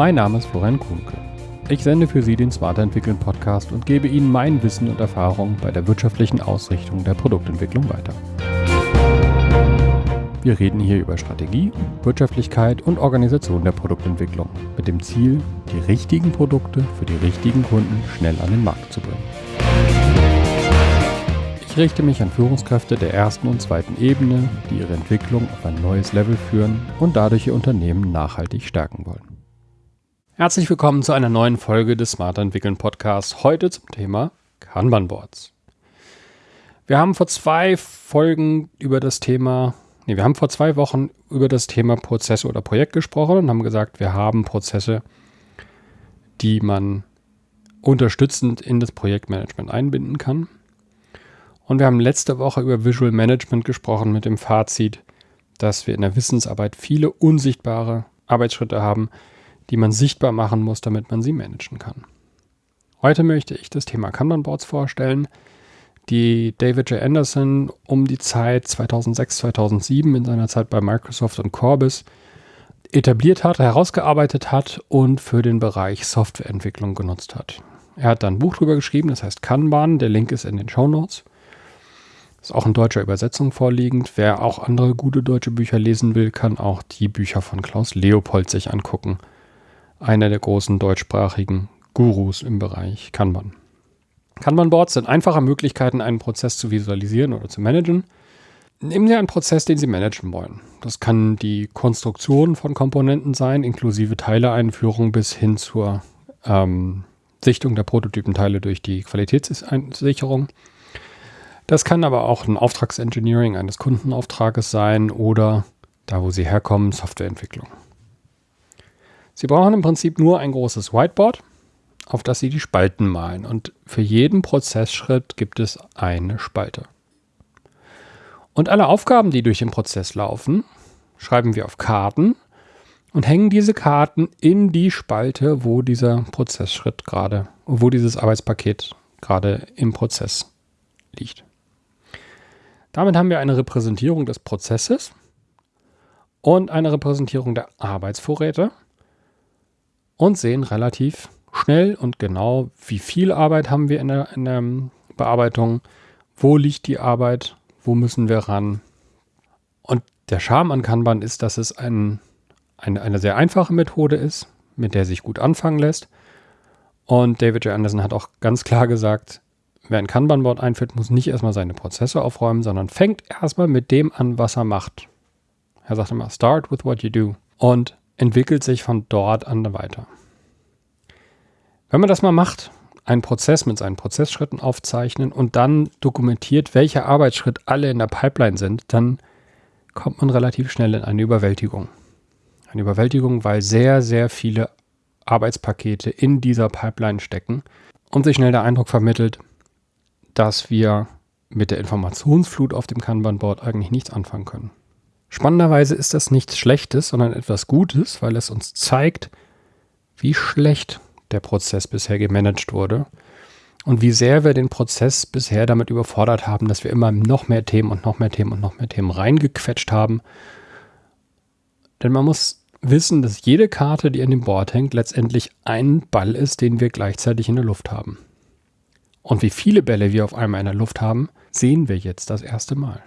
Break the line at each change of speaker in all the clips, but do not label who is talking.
Mein Name ist Florian Kuhnke. Ich sende für Sie den Smarter Entwickeln Podcast und gebe Ihnen mein Wissen und Erfahrung bei der wirtschaftlichen Ausrichtung der Produktentwicklung weiter. Wir reden hier über Strategie, Wirtschaftlichkeit und Organisation der Produktentwicklung mit dem Ziel, die richtigen Produkte für die richtigen Kunden schnell an den Markt zu bringen. Ich richte mich an Führungskräfte der ersten und zweiten Ebene, die ihre Entwicklung auf ein neues Level führen und dadurch ihr Unternehmen nachhaltig stärken wollen. Herzlich willkommen zu einer neuen Folge des Smarter Entwickeln Podcasts. Heute zum Thema Kanban Boards. Wir haben vor zwei Folgen über das Thema Nee, wir haben vor zwei Wochen über das Thema Prozesse oder Projekt gesprochen und haben gesagt, wir haben Prozesse, die man unterstützend in das Projektmanagement einbinden kann. Und wir haben letzte Woche über Visual Management gesprochen mit dem Fazit, dass wir in der Wissensarbeit viele unsichtbare Arbeitsschritte haben, die man sichtbar machen muss, damit man sie managen kann. Heute möchte ich das Thema Kanban Boards vorstellen, die David J. Anderson um die Zeit 2006, 2007 in seiner Zeit bei Microsoft und Corbis etabliert hat, herausgearbeitet hat und für den Bereich Softwareentwicklung genutzt hat. Er hat dann ein Buch drüber geschrieben, das heißt Kanban, der Link ist in den Show Notes. Ist auch in deutscher Übersetzung vorliegend. Wer auch andere gute deutsche Bücher lesen will, kann auch die Bücher von Klaus Leopold sich angucken. Einer der großen deutschsprachigen Gurus im Bereich Kanban. Kanban-Boards sind einfache Möglichkeiten, einen Prozess zu visualisieren oder zu managen. Nehmen Sie einen Prozess, den Sie managen wollen. Das kann die Konstruktion von Komponenten sein, inklusive Teileeinführung bis hin zur ähm, Sichtung der Prototypenteile durch die Qualitätssicherung. Das kann aber auch ein Auftragsengineering eines Kundenauftrages sein oder da, wo Sie herkommen, Softwareentwicklung. Sie brauchen im Prinzip nur ein großes Whiteboard auf das Sie die Spalten malen. Und für jeden Prozessschritt gibt es eine Spalte. Und alle Aufgaben, die durch den Prozess laufen, schreiben wir auf Karten und hängen diese Karten in die Spalte, wo dieser Prozessschritt gerade, wo dieses Arbeitspaket gerade im Prozess liegt. Damit haben wir eine Repräsentierung des Prozesses und eine Repräsentierung der Arbeitsvorräte und sehen relativ schnell und genau, wie viel Arbeit haben wir in der, in der Bearbeitung, wo liegt die Arbeit, wo müssen wir ran. Und der Charme an Kanban ist, dass es ein, eine, eine sehr einfache Methode ist, mit der sich gut anfangen lässt. Und David J. Anderson hat auch ganz klar gesagt, wer ein Kanban-Board einführt, muss nicht erstmal seine Prozesse aufräumen, sondern fängt erstmal mit dem an, was er macht. Er sagt immer, start with what you do und entwickelt sich von dort an weiter. Wenn man das mal macht, einen Prozess mit seinen Prozessschritten aufzeichnen und dann dokumentiert, welcher Arbeitsschritt alle in der Pipeline sind, dann kommt man relativ schnell in eine Überwältigung. Eine Überwältigung, weil sehr, sehr viele Arbeitspakete in dieser Pipeline stecken und sich schnell der Eindruck vermittelt, dass wir mit der Informationsflut auf dem Kanban-Board eigentlich nichts anfangen können. Spannenderweise ist das nichts Schlechtes, sondern etwas Gutes, weil es uns zeigt, wie schlecht der Prozess bisher gemanagt wurde und wie sehr wir den Prozess bisher damit überfordert haben, dass wir immer noch mehr Themen und noch mehr Themen und noch mehr Themen reingequetscht haben. Denn man muss wissen, dass jede Karte, die an dem Board hängt, letztendlich ein Ball ist, den wir gleichzeitig in der Luft haben. Und wie viele Bälle wir auf einmal in der Luft haben, sehen wir jetzt das erste Mal.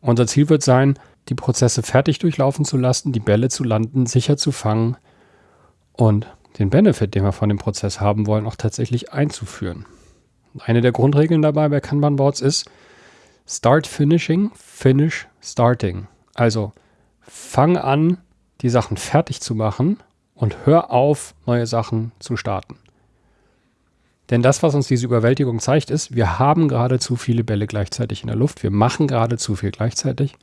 Unser Ziel wird sein, die Prozesse fertig durchlaufen zu lassen, die Bälle zu landen, sicher zu fangen und den Benefit, den wir von dem Prozess haben wollen, auch tatsächlich einzuführen. Eine der Grundregeln dabei bei Kanban-Boards ist Start Finishing, Finish Starting. Also fang an, die Sachen fertig zu machen und hör auf, neue Sachen zu starten. Denn das, was uns diese Überwältigung zeigt, ist, wir haben gerade zu viele Bälle gleichzeitig in der Luft, wir machen gerade zu viel gleichzeitig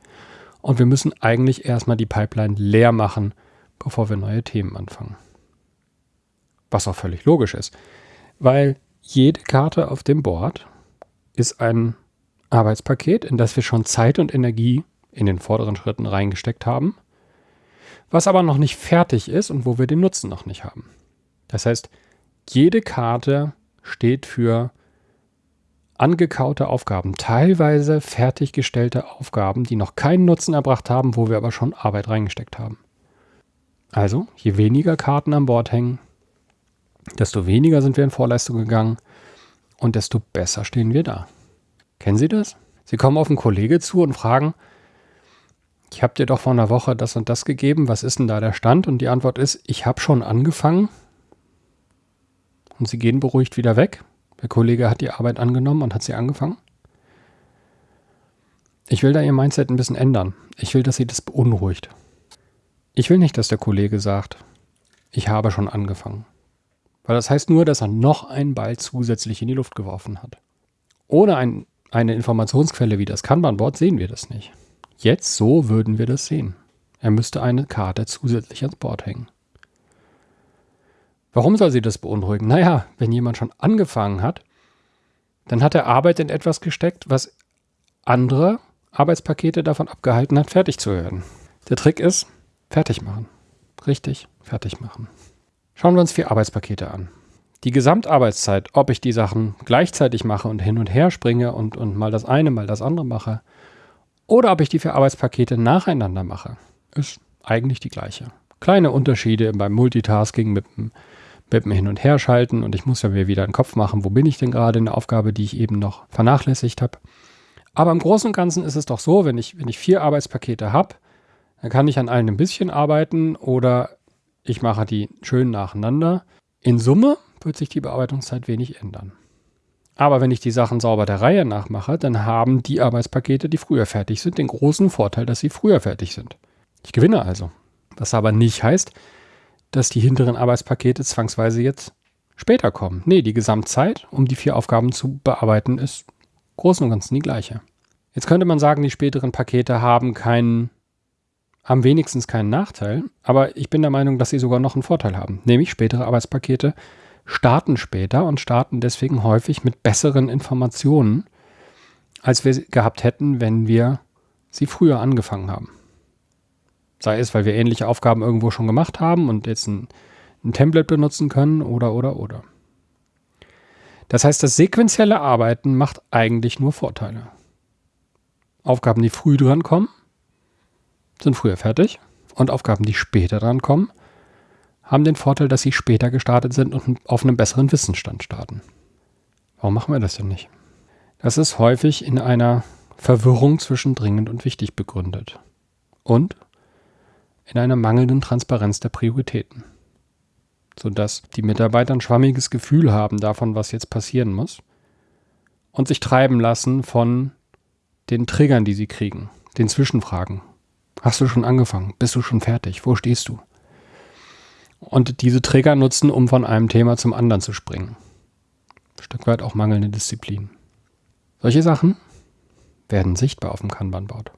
und wir müssen eigentlich erstmal die Pipeline leer machen, bevor wir neue Themen anfangen. Was auch völlig logisch ist, weil jede Karte auf dem Board ist ein Arbeitspaket, in das wir schon Zeit und Energie in den vorderen Schritten reingesteckt haben, was aber noch nicht fertig ist und wo wir den Nutzen noch nicht haben. Das heißt, jede Karte steht für angekaute Aufgaben, teilweise fertiggestellte Aufgaben, die noch keinen Nutzen erbracht haben, wo wir aber schon Arbeit reingesteckt haben. Also, je weniger Karten an Bord hängen, desto weniger sind wir in Vorleistung gegangen und desto besser stehen wir da. Kennen Sie das? Sie kommen auf einen Kollege zu und fragen, ich habe dir doch vor einer Woche das und das gegeben, was ist denn da der Stand? Und die Antwort ist, ich habe schon angefangen. Und sie gehen beruhigt wieder weg. Der Kollege hat die Arbeit angenommen und hat sie angefangen. Ich will da ihr Mindset ein bisschen ändern. Ich will, dass sie das beunruhigt. Ich will nicht, dass der Kollege sagt, ich habe schon angefangen. Weil das heißt nur, dass er noch einen Ball zusätzlich in die Luft geworfen hat. Ohne ein, eine Informationsquelle wie das Kanban-Board sehen wir das nicht. Jetzt so würden wir das sehen. Er müsste eine Karte zusätzlich ans Board hängen. Warum soll sie das beunruhigen? Naja, wenn jemand schon angefangen hat, dann hat er Arbeit in etwas gesteckt, was andere Arbeitspakete davon abgehalten hat, fertig zu werden. Der Trick ist, fertig machen. Richtig, fertig machen. Schauen wir uns vier Arbeitspakete an. Die Gesamtarbeitszeit, ob ich die Sachen gleichzeitig mache und hin und her springe und, und mal das eine, mal das andere mache, oder ob ich die vier Arbeitspakete nacheinander mache, ist eigentlich die gleiche. Kleine Unterschiede beim Multitasking mit dem, mit Hin- und Herschalten und ich muss ja mir wieder einen Kopf machen, wo bin ich denn gerade in der Aufgabe, die ich eben noch vernachlässigt habe. Aber im Großen und Ganzen ist es doch so, wenn ich, wenn ich vier Arbeitspakete habe, dann kann ich an allen ein bisschen arbeiten oder ich mache die schön nacheinander. In Summe wird sich die Bearbeitungszeit wenig ändern. Aber wenn ich die Sachen sauber der Reihe nachmache, dann haben die Arbeitspakete, die früher fertig sind, den großen Vorteil, dass sie früher fertig sind. Ich gewinne also. Was aber nicht heißt, dass die hinteren Arbeitspakete zwangsweise jetzt später kommen. Nee, die Gesamtzeit, um die vier Aufgaben zu bearbeiten, ist großen und ganzen die gleiche. Jetzt könnte man sagen, die späteren Pakete haben keinen, haben wenigstens keinen Nachteil, aber ich bin der Meinung, dass sie sogar noch einen Vorteil haben. Nämlich spätere Arbeitspakete starten später und starten deswegen häufig mit besseren Informationen, als wir gehabt hätten, wenn wir sie früher angefangen haben. Sei es, weil wir ähnliche Aufgaben irgendwo schon gemacht haben und jetzt ein, ein Template benutzen können oder, oder, oder. Das heißt, das sequenzielle Arbeiten macht eigentlich nur Vorteile. Aufgaben, die früh drankommen, sind früher fertig. Und Aufgaben, die später drankommen, haben den Vorteil, dass sie später gestartet sind und auf einem besseren Wissensstand starten. Warum machen wir das denn nicht? Das ist häufig in einer Verwirrung zwischen dringend und wichtig begründet. Und in einer mangelnden Transparenz der Prioritäten. Sodass die Mitarbeiter ein schwammiges Gefühl haben davon, was jetzt passieren muss. Und sich treiben lassen von den Triggern, die sie kriegen, den Zwischenfragen. Hast du schon angefangen? Bist du schon fertig? Wo stehst du? Und diese Trigger nutzen, um von einem Thema zum anderen zu springen. Ein Stück weit auch mangelnde Disziplin. Solche Sachen werden sichtbar auf dem Kanban-Board.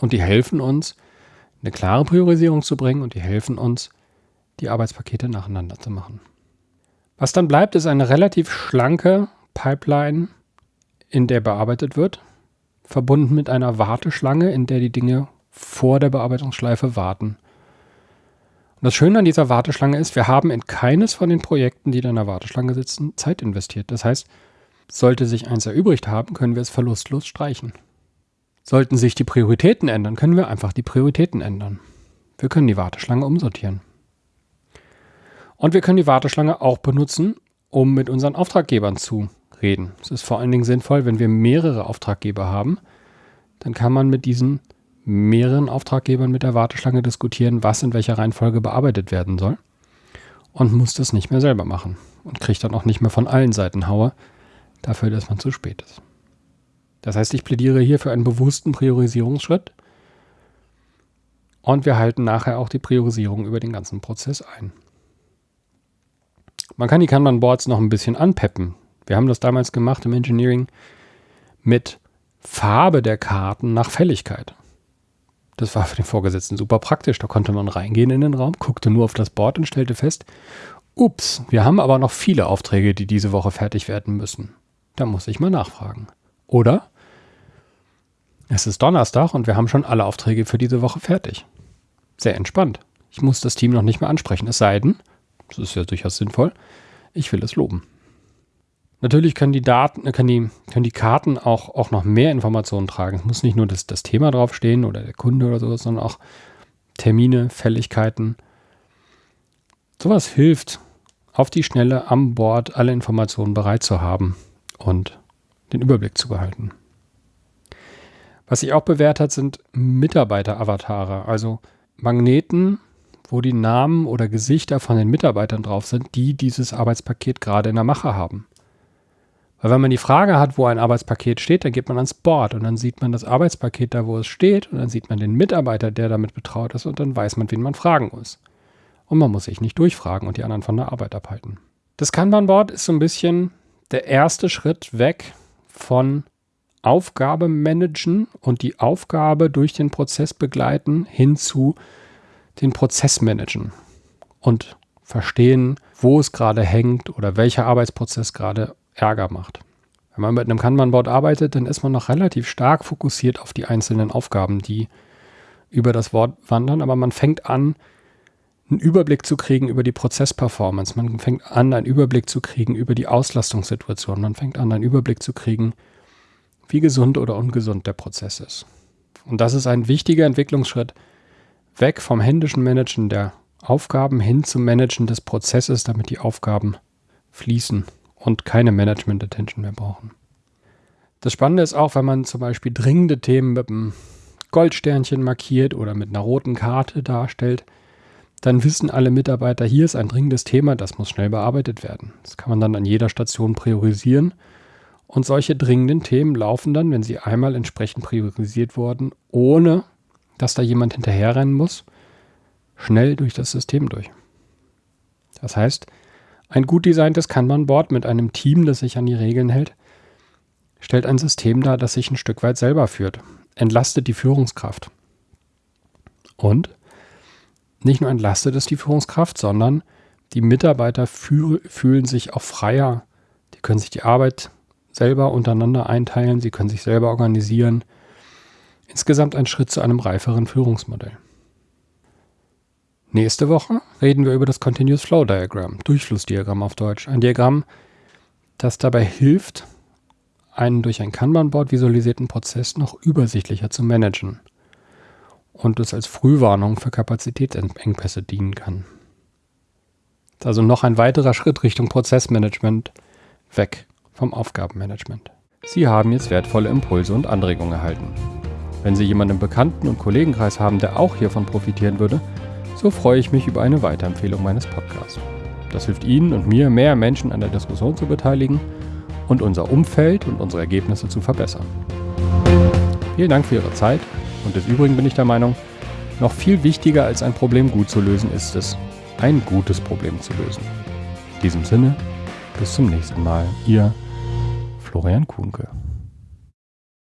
Und die helfen uns, eine klare Priorisierung zu bringen und die helfen uns, die Arbeitspakete nacheinander zu machen. Was dann bleibt, ist eine relativ schlanke Pipeline, in der bearbeitet wird, verbunden mit einer Warteschlange, in der die Dinge vor der Bearbeitungsschleife warten. Und das Schöne an dieser Warteschlange ist, wir haben in keines von den Projekten, die da in der Warteschlange sitzen, Zeit investiert. Das heißt, sollte sich eins erübrigt haben, können wir es verlustlos streichen. Sollten sich die Prioritäten ändern, können wir einfach die Prioritäten ändern. Wir können die Warteschlange umsortieren. Und wir können die Warteschlange auch benutzen, um mit unseren Auftraggebern zu reden. Es ist vor allen Dingen sinnvoll, wenn wir mehrere Auftraggeber haben, dann kann man mit diesen mehreren Auftraggebern mit der Warteschlange diskutieren, was in welcher Reihenfolge bearbeitet werden soll und muss das nicht mehr selber machen und kriegt dann auch nicht mehr von allen Seiten Haue dafür, dass man zu spät ist. Das heißt, ich plädiere hier für einen bewussten Priorisierungsschritt und wir halten nachher auch die Priorisierung über den ganzen Prozess ein. Man kann die Kanban-Boards noch ein bisschen anpeppen. Wir haben das damals gemacht im Engineering mit Farbe der Karten nach Fälligkeit. Das war für den Vorgesetzten super praktisch. Da konnte man reingehen in den Raum, guckte nur auf das Board und stellte fest, ups, wir haben aber noch viele Aufträge, die diese Woche fertig werden müssen. Da muss ich mal nachfragen. Oder es ist Donnerstag und wir haben schon alle Aufträge für diese Woche fertig. Sehr entspannt. Ich muss das Team noch nicht mehr ansprechen, es sei denn, das ist ja durchaus sinnvoll, ich will es loben. Natürlich können die Daten, äh, können die, können die Karten auch, auch noch mehr Informationen tragen. Es muss nicht nur das, das Thema draufstehen oder der Kunde oder sowas, sondern auch Termine, Fälligkeiten. Sowas hilft, auf die Schnelle am Board alle Informationen bereit zu haben und den Überblick zu behalten. Was sich auch bewährt hat, sind Mitarbeiter-Avatare, also Magneten, wo die Namen oder Gesichter von den Mitarbeitern drauf sind, die dieses Arbeitspaket gerade in der Mache haben. Weil wenn man die Frage hat, wo ein Arbeitspaket steht, dann geht man ans Board und dann sieht man das Arbeitspaket da, wo es steht und dann sieht man den Mitarbeiter, der damit betraut ist und dann weiß man, wen man fragen muss. Und man muss sich nicht durchfragen und die anderen von der Arbeit abhalten. Das Kanban-Board ist so ein bisschen der erste Schritt weg von Aufgabe managen und die Aufgabe durch den Prozess begleiten hin zu den Prozess managen und verstehen, wo es gerade hängt oder welcher Arbeitsprozess gerade Ärger macht. Wenn man mit einem Kanban-Board arbeitet, dann ist man noch relativ stark fokussiert auf die einzelnen Aufgaben, die über das Wort wandern, aber man fängt an, einen Überblick zu kriegen über die Prozessperformance. Man fängt an, einen Überblick zu kriegen über die Auslastungssituation. Man fängt an, einen Überblick zu kriegen, wie gesund oder ungesund der Prozess ist. Und das ist ein wichtiger Entwicklungsschritt weg vom händischen Managen der Aufgaben hin zum Managen des Prozesses, damit die Aufgaben fließen und keine Management-Attention mehr brauchen. Das Spannende ist auch, wenn man zum Beispiel dringende Themen mit einem Goldsternchen markiert oder mit einer roten Karte darstellt, dann wissen alle Mitarbeiter, hier ist ein dringendes Thema, das muss schnell bearbeitet werden. Das kann man dann an jeder Station priorisieren. Und solche dringenden Themen laufen dann, wenn sie einmal entsprechend priorisiert wurden, ohne dass da jemand hinterherrennen muss, schnell durch das System durch. Das heißt, ein gut designtes Kanban-Board mit einem Team, das sich an die Regeln hält, stellt ein System dar, das sich ein Stück weit selber führt, entlastet die Führungskraft. Und nicht nur entlastet es die Führungskraft, sondern die Mitarbeiter fühl fühlen sich auch freier. Die können sich die Arbeit selber untereinander einteilen, sie können sich selber organisieren. Insgesamt ein Schritt zu einem reiferen Führungsmodell. Nächste Woche reden wir über das Continuous Flow Diagram, Durchflussdiagramm auf Deutsch. Ein Diagramm, das dabei hilft, einen durch ein Kanban-Board visualisierten Prozess noch übersichtlicher zu managen und es als Frühwarnung für Kapazitätsengpässe dienen kann. Also noch ein weiterer Schritt Richtung Prozessmanagement weg vom Aufgabenmanagement. Sie haben jetzt wertvolle Impulse und Anregungen erhalten. Wenn Sie jemanden im Bekannten- und Kollegenkreis haben, der auch hiervon profitieren würde, so freue ich mich über eine Weiterempfehlung meines Podcasts. Das hilft Ihnen und mir, mehr Menschen an der Diskussion zu beteiligen und unser Umfeld und unsere Ergebnisse zu verbessern. Vielen Dank für Ihre Zeit und des Übrigen bin ich der Meinung, noch viel wichtiger als ein Problem gut zu lösen ist es, ein gutes Problem zu lösen. In diesem Sinne, bis zum nächsten Mal. Ihr Florian Kuhnke.